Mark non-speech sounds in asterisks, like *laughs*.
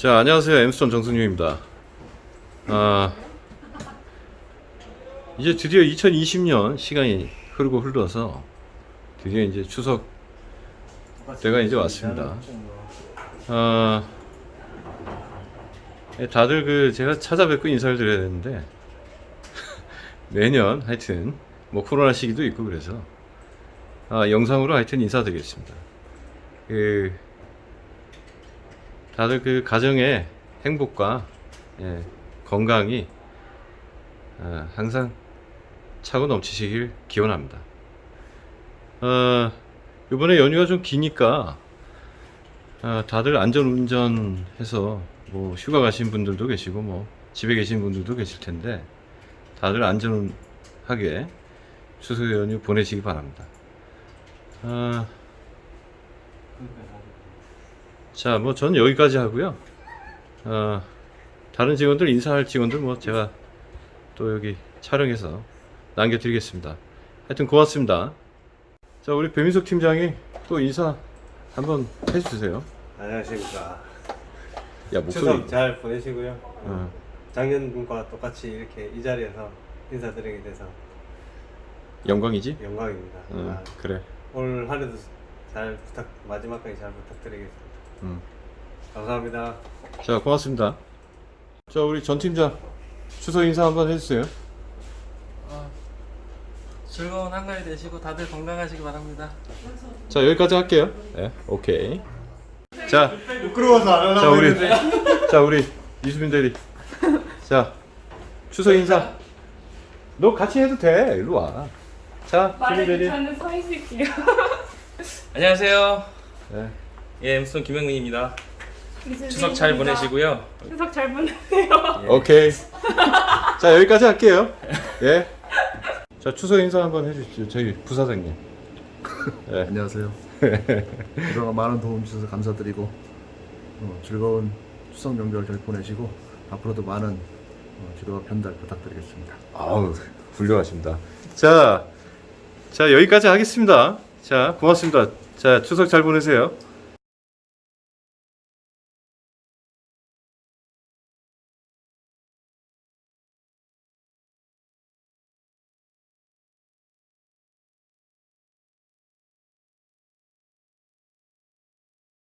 자, 안녕하세요. 엠스톤 정승윤입니다. 아, 이제 드디어 2020년 시간이 흐르고 흘러서 드디어 이제 추석 때가 이제 왔습니다. 아, 예, 다들 그 제가 찾아뵙고 인사를 드려야 되는데 *laughs* 매년 하여튼 뭐 코로나 시기도 있고 그래서 아, 영상으로 하여튼 인사드리겠습니다. 그 다들 그 가정의 행복과 예, 건강이 아, 항상 차고 넘치시길 기원합니다. 어, 이번에 연휴가 좀 기니까 아, 다들 안전운전해서 뭐 휴가 가신 분들도 계시고 뭐 집에 계신 분들도 계실 텐데 다들 안전하게 추석 연휴 보내시기 바랍니다. 아, 자, 뭐전 여기까지 하고요. 어, 다른 직원들 인사할 직원들 뭐 제가 또 여기 촬영해서 남겨드리겠습니다. 하여튼 고맙습니다. 자, 우리 배민석 팀장이 또 인사 한번 해주세요. 안녕하십니까. 야, 목소리. 잘 보내시고요. 어, 작년과 똑같이 이렇게 이 자리에서 인사드리게 돼서 영광이지? 영광입니다. 어, 아, 그래. 올 한해도 잘 부탁 마지막까지 잘 부탁드리겠습니다. 음. 감사합니다. 자, 고맙습니다. 자, 우리 전 팀장 추석 인사 한번 해주세요. 어, 즐거운 한가위 되시고 다들 건강하시기 바랍니다. 자, 여기까지 할게요. 네, 오케이. 자, 부끄러워서 안자 우리 자 우리 이수빈 대리 자 추석 인사 너 같이 해도 돼 일로 와자 수빈 말해도 대리 저는 서 있을게요. 안녕하세요. 네. 예, 엠스톤 김영민입니다. 추석 잘 보내시고요. 추석 잘 보내세요. 오케이 자 여기까지 할게요 예 자 추석 인사 한번 해주시죠 저희 부사장님 네. *laughs* 안녕하세요. 그동안 많은 도움 주셔서 감사드리고 어, 즐거운 추석 명절 잘 보내시고 앞으로도 많은 어, 지도와 편달 부탁드리겠습니다. 아우 훌륭하십니다 자, 자 여기까지 하겠습니다 자 고맙습니다 자 추석 잘 보내세요